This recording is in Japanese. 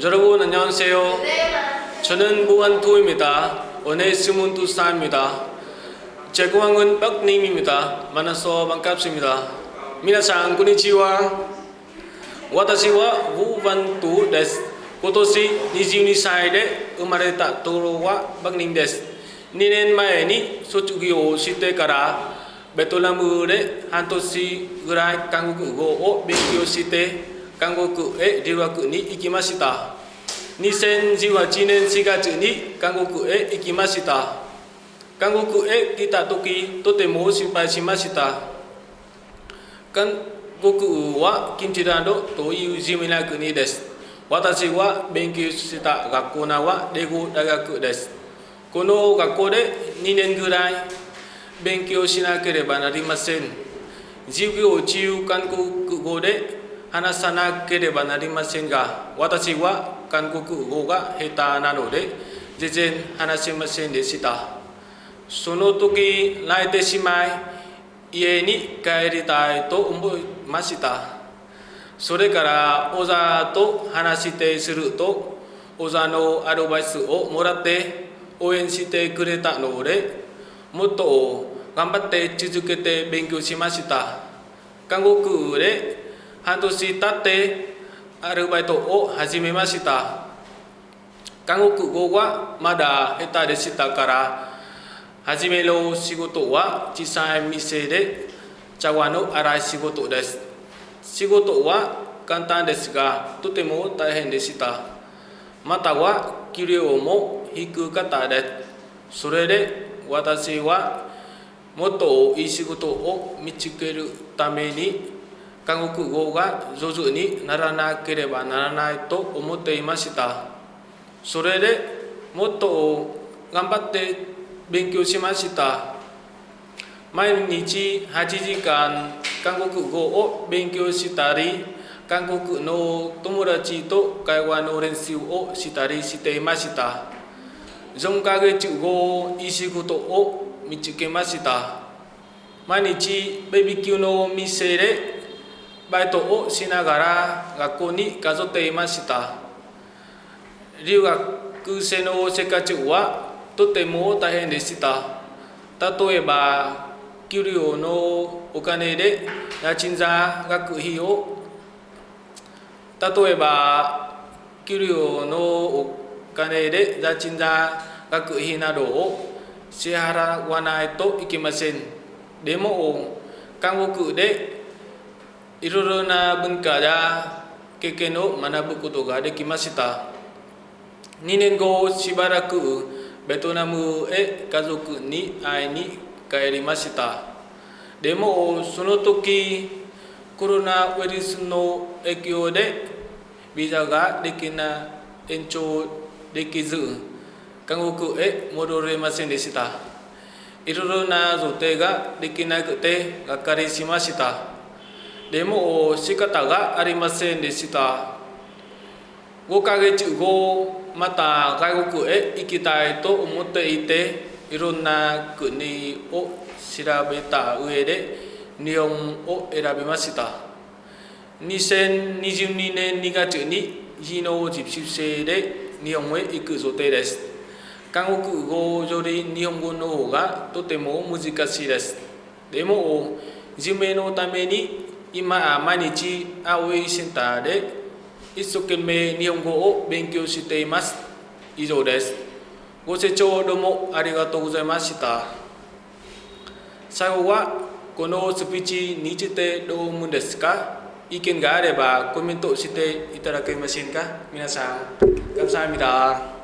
여러분 안녕하세요. 네, 저는 무한도입니다. 오늘 스물 두살입니다. 제 공항은 박님입니다. 만나서 반갑습니다. 미나상 군이지와 와타시와 우반두 데스 고토시 니지니사이데 우마레타 도로와 박님 데스 니넨 마에니 소축이오 시대가라 베톨라무레 한토시 그라이 강국어 베키오 시대 韓国へ留学に行きました。2018年4月に韓国へ行きました。韓国へ来た時とても心配しました。韓国はキムチランドという地味な国です。私は勉強した学校名はレゴ大学です。この学校で2年ぐらい勉強しなければなりません。授業中韓国語で話さなければなりませんが、私は韓国語が下手なので全然話せませんでした。その時泣いてしまい、家に帰りたいと思いました。それから小沢と話してすると、小沢のアドバイスをもらって応援してくれたので、もっと頑張って続けて勉強しました。韓国で半年経ってアルバイトを始めました。韓国語はまだ下手でしたから、初めの仕事は小さい店で茶碗の洗い仕事です。仕事は簡単ですが、とても大変でした。または給料も低かったです。それで私はもっといい仕事を見つけるために韓国語が上手にならなければならないと思っていました。それでもっと頑張って勉強しました。毎日8時間韓国語を勉強したり、韓国の友達と会話の練習をしたりしていました。4ヶ月後、いい仕事を見つけました。毎日ベビーキューの店でバイトをしながら学校に通っていました。留学生の生活はとても大変でした。例えば、給料のお金で家賃座学費を例えば、給料のお金で家賃座学費などを支払わないといけません。でも、韓国でいろいろな文化や経験を学ぶことができました。2年後、しばらくベトナムへ家族に会いに帰りました。でも、その時、コロナウイルスの影響でビザができな延長できず、韓国へ戻れませんでした。いろいろな予定ができなくてがっかりしました。でも仕方がありませんでした。5ヶ月後、また外国へ行きたいと思っていて、いろんな国を調べた上で日本を選びました。2022年2月に技能実習生で日本へ行く予定です。韓国語より日本語の方がとても難しいです。でも、夢のために今毎日青いセンターで一生懸命日本語を勉強しています以上ですご清聴どうもありがとうございました最後はこのスピーチについてどう思うんですか意見があればコメントしていただけませんか皆さん、감사합니다